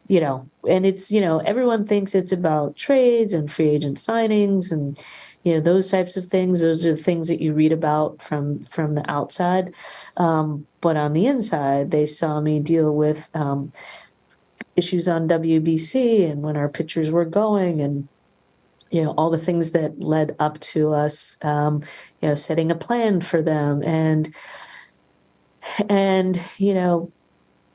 you know, and it's, you know, everyone thinks it's about trades and free agent signings and, you know, those types of things. Those are the things that you read about from from the outside. Um, but on the inside, they saw me deal with um, issues on WBC and when our pitchers were going and you know all the things that led up to us um, you know setting a plan for them and and you know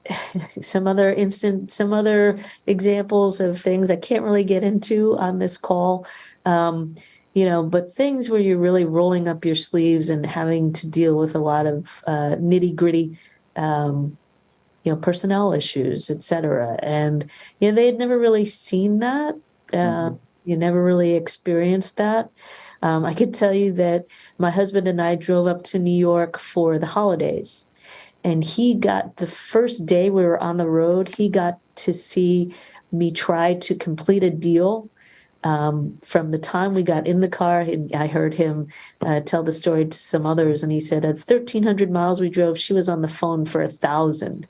*laughs* some other instant some other examples of things i can't really get into on this call um, you know but things where you're really rolling up your sleeves and having to deal with a lot of uh, nitty gritty um, you know personnel issues et cetera and you know they had never really seen that uh, Mhm. You never really experienced that. Um, i could tell you that my husband and i drove up to new york for the holidays and he got the first day we were on the road he got to see me try to complete a deal um, from the time we got in the car i heard him uh, tell the story to some others and he said at 1300 miles we drove she was on the phone for a thousand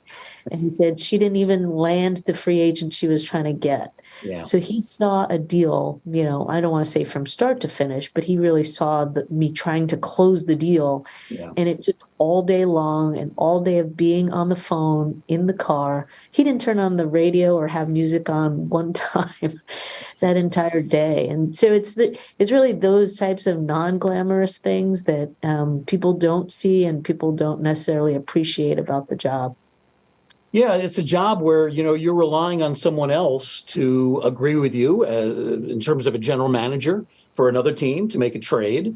and he said she didn't even land the free agent she was trying to get Yeah. so he saw a deal, you know, I don't want to say from start to finish, but he really saw the, me trying to close the deal. Yeah. And it took all day long and all day of being on the phone in the car. He didn't turn on the radio or have music on one *laughs* time that entire day. And so it's the it's really those types of non-glamorous things that um, people don't see and people don't necessarily appreciate about the job. Yeah, it's a job where you know you're relying on someone else to agree with you uh, in terms of a general manager for another team to make a trade,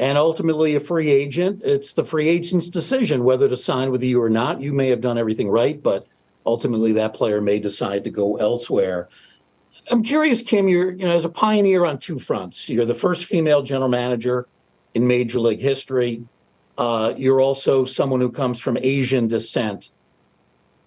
and ultimately a free agent. It's the free agent's decision whether to sign with you or not. You may have done everything right, but ultimately that player may decide to go elsewhere. I'm curious, Kim. You're you know as a pioneer on two fronts. You're the first female general manager in Major League history. Uh, you're also someone who comes from Asian descent.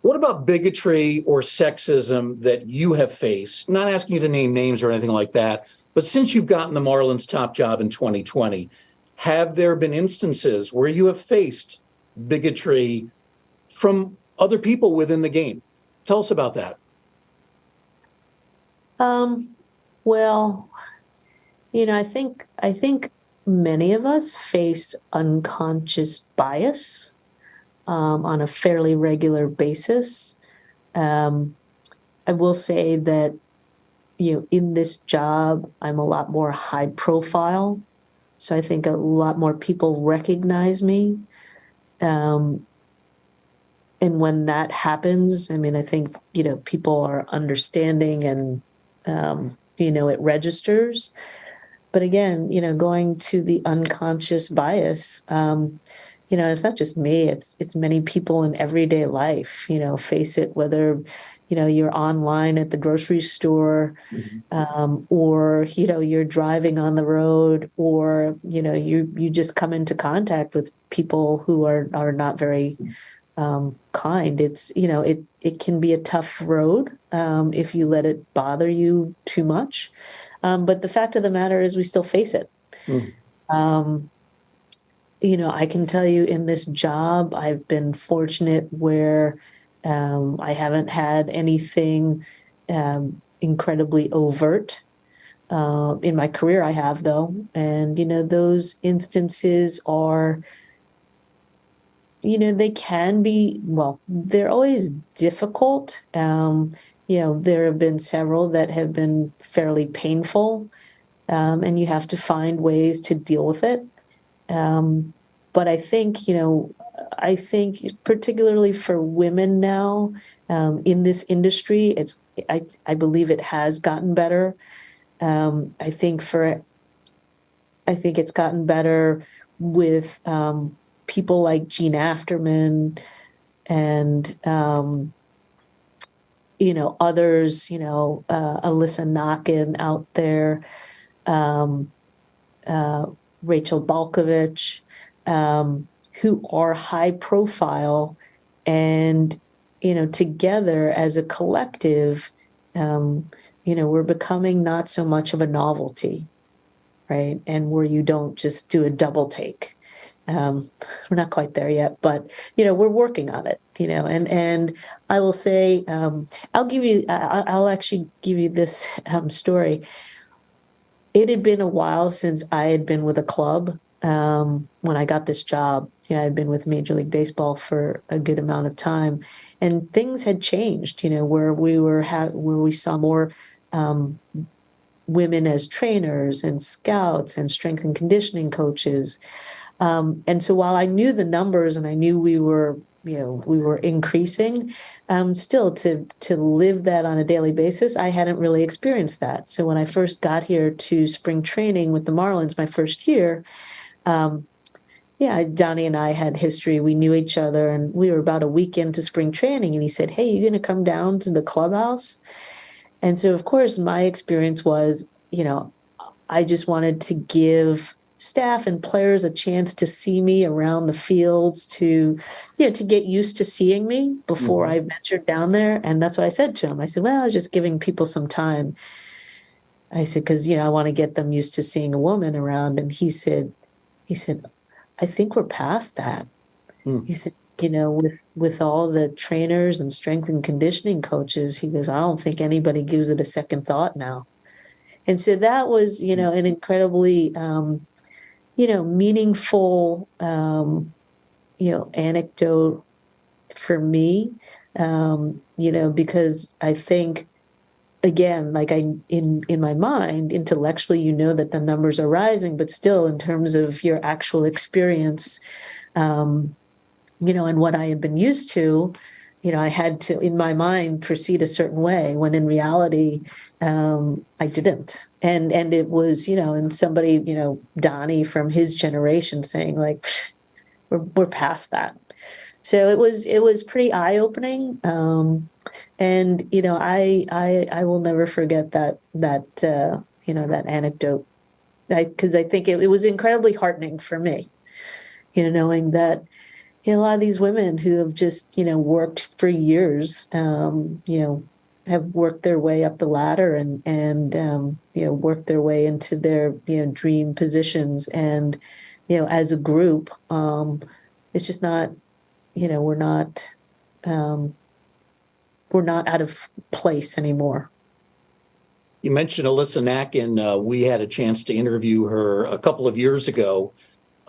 What about bigotry or sexism that you have faced? Not asking you to name names or anything like that, but since you've gotten the Marlins top job in 2020, have there been instances where you have faced bigotry from other people within the game? Tell us about that. Um, well, you know, I think I think many of us face unconscious bias um, on a fairly regular basis. Um, I will say that, you know, in this job, I'm a lot more high profile. So I think a lot more people recognize me. Um, and when that happens, I mean, I think, you know, people are understanding and, um, you know, it registers. But again, you know, going to the unconscious bias, um, you know, it's not just me, it's it's many people in everyday life, you know, face it, whether, you know, you're online at the grocery store, um, or, you know, you're driving on the road, or, you know, you you just come into contact with people who are are not very um, kind. It's, you know, it it can be a tough road um, if you let it bother you too much. Um, but the fact of the matter is we still face it. Mm. Um, you know, I can tell you in this job, I've been fortunate where um, I haven't had anything um, incredibly overt. Uh, in my career, I have though, and you know, those instances are, you know, they can be well, they're always difficult. Um, you know, there have been several that have been fairly painful, um, and you have to find ways to deal with it. Um, but I think, you know, I think particularly for women now um, in this industry, it's I, I believe it has gotten better. Um, I think for I think it's gotten better with um, people like Jean Afterman and um, you know others, you know uh, Alyssa Nakken out there, um, uh, Rachel Balkovec um, who are high profile. And you know together as a collective um, you know we're becoming not so much of a novelty right? And where you don't just do a double take. Um, we're not quite there yet but you know we're working on it you know and and i will say um, i'll give you I, i'll actually give you this um, story it had been a while since i had been with a club um, when I got this job. You know, I'd been with Major League Baseball for a good amount of time, and things had changed. You know, where we were where we saw more um, women as trainers and scouts and strength and conditioning coaches. Um, and so while I knew the numbers and I knew we were you know we were increasing um, still to to live that on a daily basis i hadn't really experienced that so when i first got here to spring training with the marlins my first year um, yeah, Donnie and I had history. We knew each other, and we were about a week into spring training. And he said, "Hey, you're going to come down to the clubhouse?" And so, of course, my experience was, you know, I just wanted to give staff and players a chance to see me around the fields, to, you know, to get used to seeing me before Mhm. I ventured down there. And that's what I said to him. I said, "Well, I was just giving people some time." I said, "Because you know, I want to get them used to seeing a woman around." And he said, he said, I think we're past that. Hmm. He said, you know, with with all the trainers and strength and conditioning coaches, he goes, I don't think anybody gives it a second thought now. And so that was, you know, an incredibly, um, you know, meaningful, um, you know, anecdote for me, um, you know, because I think again like i in in my mind intellectually you know that the numbers are rising but still in terms of your actual experience um you know and what i had been used to you know i had to in my mind proceed a certain way when in reality um i didn't. And and it was you know and somebody you know donnie from his generation saying like we're we're past that. So it was it was pretty eye opening um and you know i i i will never forget that that uh you know that anecdote. I because I think it, it was incredibly heartening for me, you know, knowing that a lot of these women who have just you know worked for years, um, you know, have worked their way up the ladder and and um, you know worked their way into their you know dream positions and you know as a group um, it's just not you know we're not um, we're not out of place anymore You mentioned Alyssa Nakken. Uh, we had a chance to interview her a couple of years ago.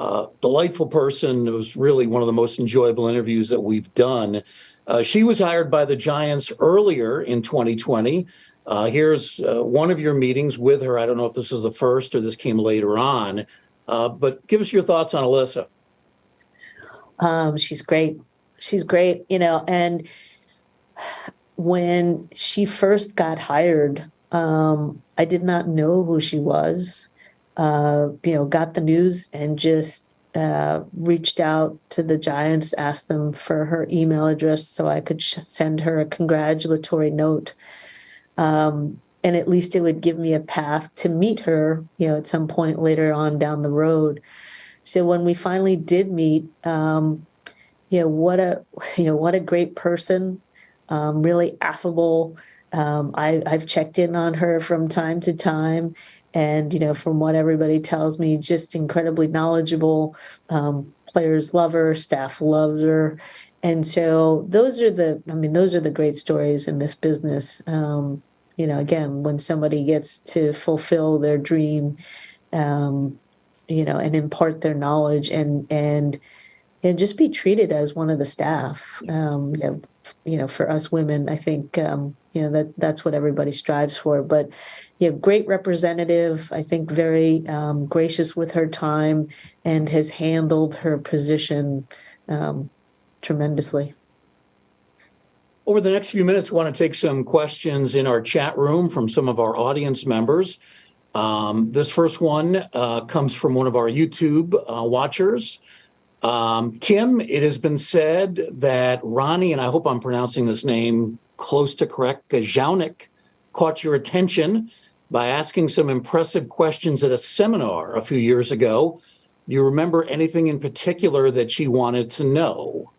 Uh, delightful person. It was really one of the most enjoyable interviews that we've done. Uh, she was hired by the Giants earlier in 2020. Uh, here's uh, one of your meetings with her. I don't know if this is the first or this came later on, uh, but give us your thoughts on Alyssa. Um, she's great. She's great, you know, and when she first got hired, um, I did not know who she was. Uh, you know, got the news and just uh, reached out to the Giants, asked them for her email address so I could send her a congratulatory note. Um, and at least it would give me a path to meet her, you know, at some point later on down the road. So when we finally did meet, um, you know, what a *laughs* you know what a great person, um, really affable. Um, I, I've checked in on her from time to time, and you know, from what everybody tells me, just incredibly knowledgeable. Um, players love her, staff loves her, and so those are the. I mean, those are the great stories in this business. Um, you know, again, when somebody gets to fulfill their dream, um, you know, and impart their knowledge and and and just be treated as one of the staff. Um, you know, you know, for us women, I think um, you know that that's what everybody strives for. But you know, great representative. I think very um, gracious with her time and has handled her position um, tremendously. Over the next few minutes, we want to take some questions in our chat room from some of our audience members. Um, this first one uh, comes from one of our YouTube uh, watchers. Um, Kim, it has been said that Ronnie, and I hope I'm pronouncing this name close to correct, Gajownik, caught your attention by asking some impressive questions at a seminar a few years ago. Do you remember anything in particular that she wanted to know?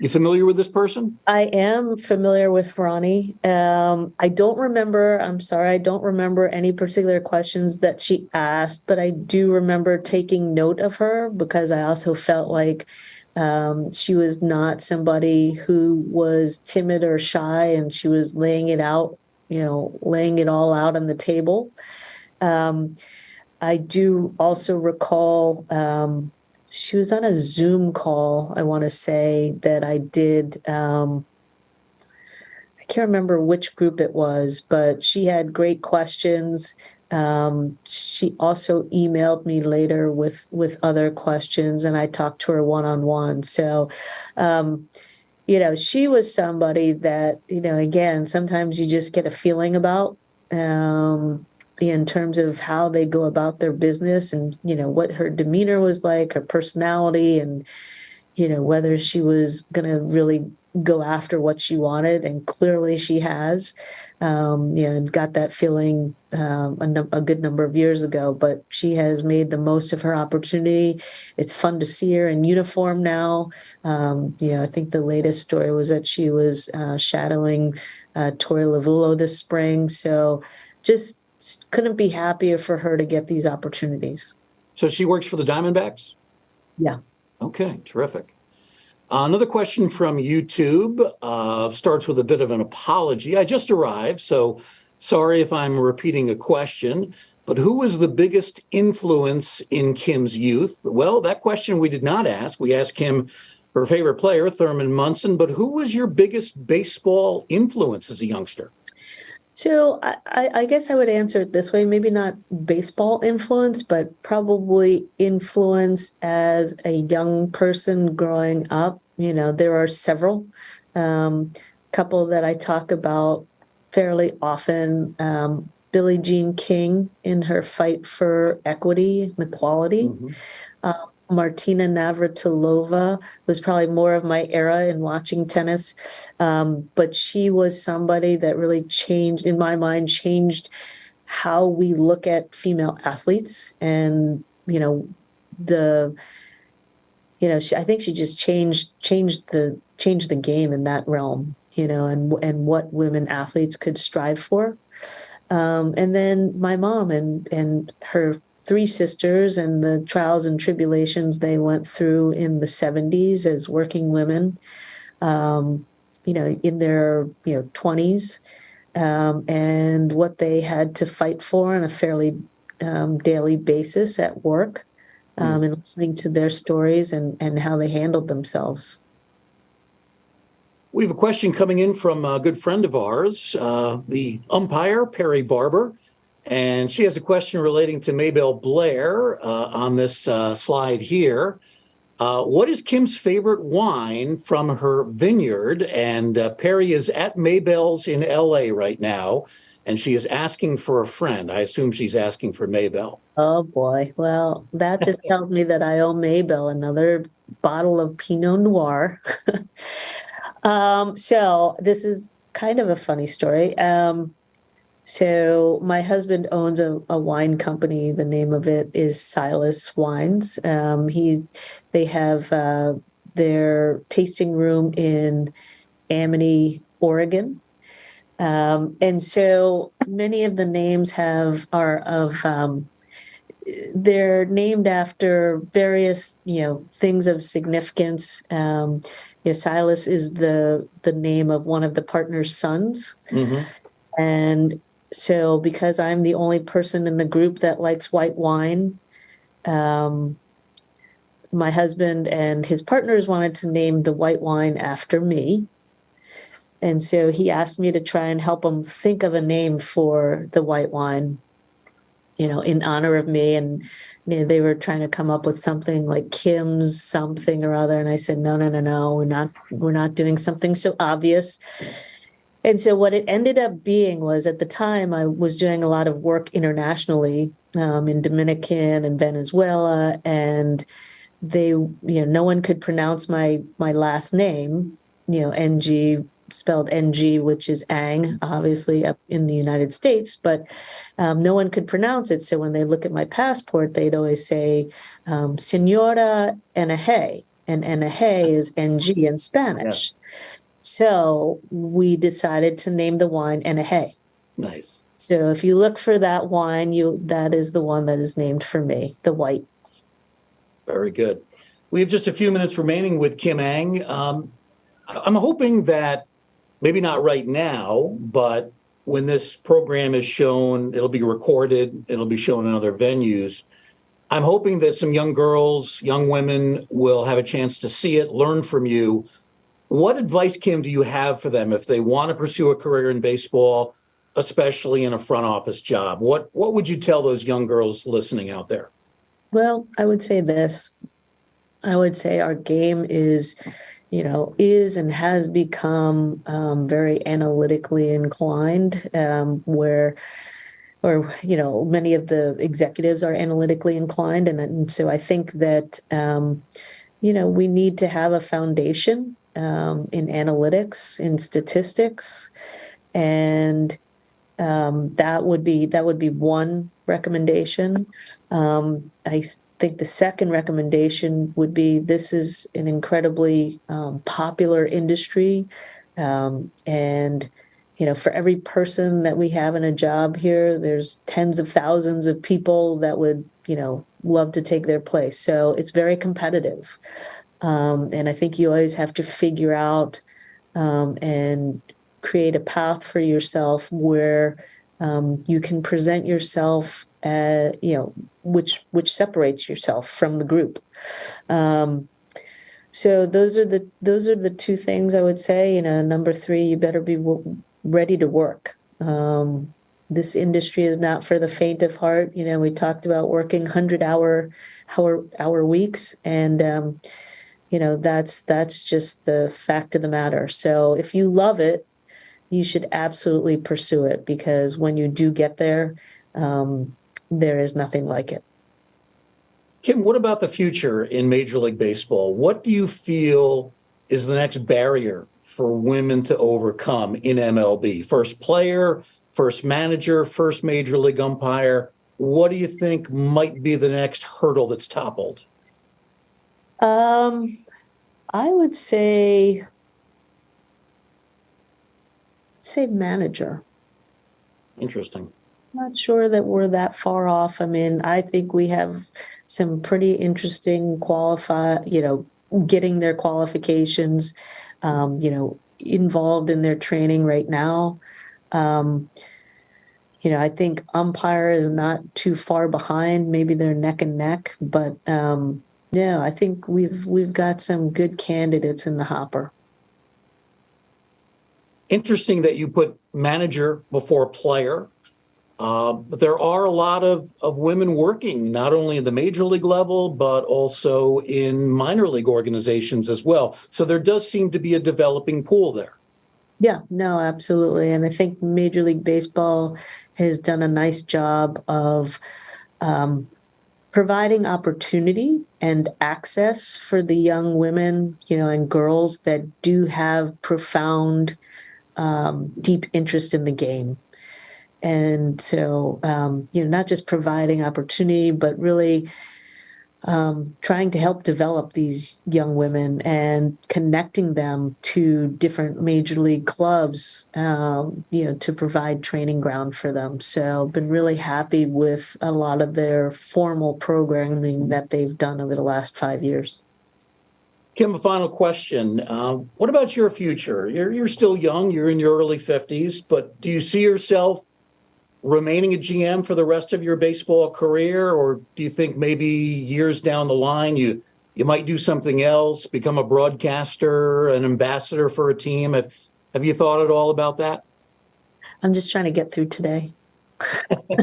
You familiar with this person? I am familiar with Ronnie. Um, I don't remember, I'm sorry, I don't remember any particular questions that she asked, but I do remember taking note of her because I also felt like um, she was not somebody who was timid or shy and she was laying it out, you know, laying it all out on the table. Um, I do also recall um, she was on a Zoom call, I want to say, that I did. Um, I can't remember which group it was, but she had great questions. Um, she also emailed me later with with other questions, and I talked to her one on one. So, um, you know, she was somebody that you know. Again, sometimes you just get a feeling about. Um, in terms of how they go about their business and you know what her demeanor was like her personality and you know whether she was going to really go after what she wanted and clearly she has um you know and got that feeling um, a, a good number of years ago but she has made the most of her opportunity it's fun to see her in uniform now um you know i think the latest story was that she was uh, shadowing uh, Torey Lovullo this spring so just couldn't be happier for her to get these opportunities. So she works for the Diamondbacks? Yeah. Okay, terrific. Uh, another question from YouTube uh, starts with a bit of an apology. I just arrived, so sorry if I'm repeating a question, but who was the biggest influence in Kim's youth? Well, that question we did not ask. We asked Kim her favorite player, Thurman Munson, but who was your biggest baseball influence as a youngster? So I, I guess I would answer it this way, maybe not baseball influence, but probably influence as a young person growing up. You know, there are several, um, couple that I talk about fairly often. Um, Billie Jean King in her fight for equity and equality. Mm-hmm. Um, Martina Navratilova was probably more of my era in watching tennis. Um, but she was somebody that really changed, in my mind, changed how we look at female athletes and you know the you know she, i think she just changed changed the changed the game in that realm you know and and what women athletes could strive for um, and then my mom and and her three sisters and the trials and tribulations they went through in the 70s as working women um, you know in their you know 20s um, and what they had to fight for on a fairly um, daily basis at work um, and listening to their stories and, and how they handled themselves. We have a question coming in from a good friend of ours, uh, the umpire, Perry Barber. And she has a question relating to Maybelle Blair uh, on this uh, slide here. Uh, what is Kim's favorite wine from her vineyard? And uh, Perry is at Maybelle's in LA right now, and she is asking for a friend. I assume she's asking for Maybelle. Oh boy. Well, that just *laughs* tells me that I owe Maybelle another bottle of Pinot Noir. *laughs* um, so this is kind of a funny story. Um, so my husband owns a, a wine company. The name of it is Silas Wines. Um, he, they have uh, their tasting room in Amity, Oregon. Um, and so many of the names have are of um, they're named after various you know things of significance. Um, you know, Silas is the the name of one of the partner's sons, Mm-hmm. and so because I'm the only person in the group that likes white wine, um, my husband and his partners wanted to name the white wine after me. And so he asked me to try and help him think of a name for the white wine, you know, in honor of me. And you know, they were trying to come up with something like Kim's something or other. And I said, no, no, no, no, we're not, we're not doing something so obvious. And so what it ended up being was at the time I was doing a lot of work internationally um, in Dominican and Venezuela, and they, you know, no one could pronounce my my last name, you know, NG spelled NG, which is Ang, obviously up in the United States, but um, no one could pronounce it. So when they look at my passport, they'd always say um, Senora Enaje, and Enaje is NG in Spanish. So we decided to name the wine Enaje. Nice. So if you look for that wine, you that is the one that is named for me, the white. Very good. We have just a few minutes remaining with Kim Ng. Um, I'm hoping that maybe not right now, but when this program is shown, it'll be recorded, it'll be shown in other venues. I'm hoping that some young girls, young women will have a chance to see it, learn from you. What advice, Kim, do you have for them if they want to pursue a career in baseball, especially in a front office job? What what would you tell those young girls listening out there? Well, I would say this. I would say our game is, you know, is and has become um, very analytically inclined, um, where, or you know, many of the executives are analytically inclined, and, and so I think that, um, you know, we need to have a foundation um, in analytics, in statistics, and um, that would be that would be one recommendation. Um, I think the second recommendation would be this is an incredibly um, popular industry, um, and you know for every person that we have in a job here, there's tens of thousands of people that would you know love to take their place. So it's very competitive, um, and I think you always have to figure out um, and create a path for yourself where um, you can present yourself uh, you know which which separates yourself from the group. Um, so those are the those are the two things i would say. You know number three you better be ready to work. Um, this industry is not for the faint of heart. You know we talked about working 100 hour hour hour weeks and um, you know that's that's just the fact of the matter so if you love it you should absolutely pursue it because when you do get there um, there is nothing like it Kim, what about the future in Major League Baseball? What do you feel is the next barrier for women to overcome in MLB? First player, first manager, first major league umpire. What do you think might be the next hurdle that's toppled? Um, I would say, say manager. Interesting. Not sure that we're that far off. I mean, I think we have some pretty interesting qualify, you know, getting their qualifications, um, you know, involved in their training right now. Um, you know, I think umpire is not too far behind. Maybe they're neck and neck, but um, yeah, I think we've we've got some good candidates in the hopper. Interesting that you put manager before player. Uh, but there are a lot of, of women working not only in the major league level, but also in minor league organizations as well. So there does seem to be a developing pool there. Yeah, no, absolutely. And I think Major League Baseball has done a nice job of um, providing opportunity and access for the young women, you know, and girls that do have profound, um, deep interest in the game. And so, um, you know, not just providing opportunity, but really um, trying to help develop these young women and connecting them to different major league clubs, um, you know, to provide training ground for them. So, been really happy with a lot of their formal programming that they've done over the last five years. Kim, a final question. Uh, what about your future? You're, you're still young, you're in your early 50s, but do you see yourself remaining a GM for the rest of your baseball career, or do you think maybe years down the line you you might do something else, become a broadcaster, an ambassador for a team? Have, have you thought at all about that? I'm just trying to get through today. *laughs*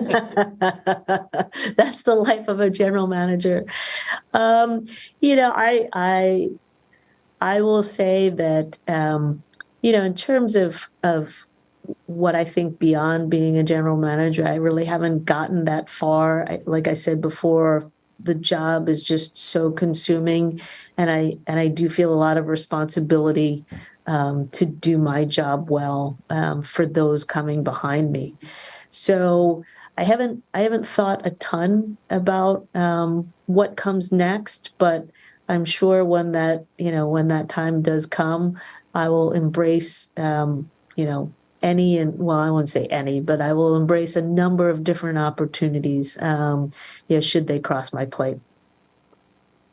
That's the life of a general manager. Um, you know, I I I will say that um, you know, in terms of of what I think beyond being a general manager, I really haven't gotten that far. I, like I said before, the job is just so consuming, and I and I do feel a lot of responsibility um, to do my job well um, for those coming behind me. So I haven't I haven't thought a ton about um, what comes next, but I'm sure when that you know when that time does come, I will embrace um, you know any and well i won't say any but i will embrace a number of different opportunities um yeah should they cross my plate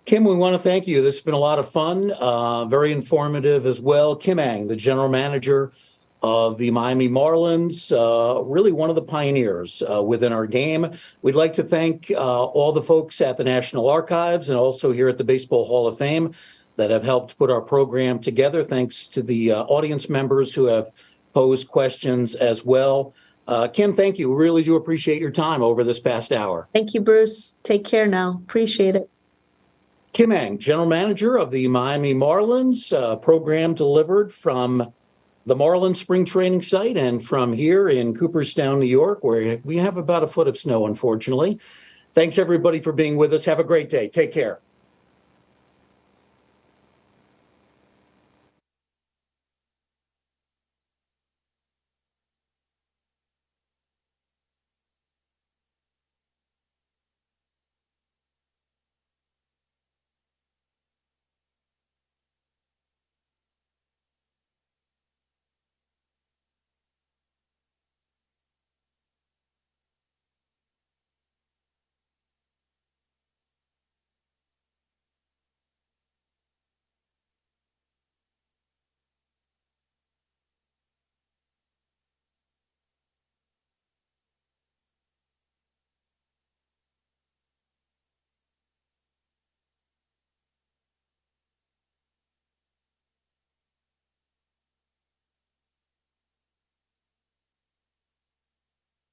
Kim, we want to thank you. This has been a lot of fun, uh, very informative as well. Kim Ng, the general manager of the Miami Marlins, uh, really one of the pioneers uh, within our game. We'd like to thank uh, all the folks at the National Archives and also here at the Baseball Hall of Fame that have helped put our program together. Thanks to the uh, audience members who have pose questions as well. Uh, Kim, thank you. Really do appreciate your time over this past hour. thank you bruce take care now appreciate it Kim Ng, General Manager of the Miami Marlins, uh, program delivered from the Marlins spring training site and from here in Cooperstown, New York, where we have about a foot of snow, unfortunately. Thanks everybody for being with us. Have a great day. Take care.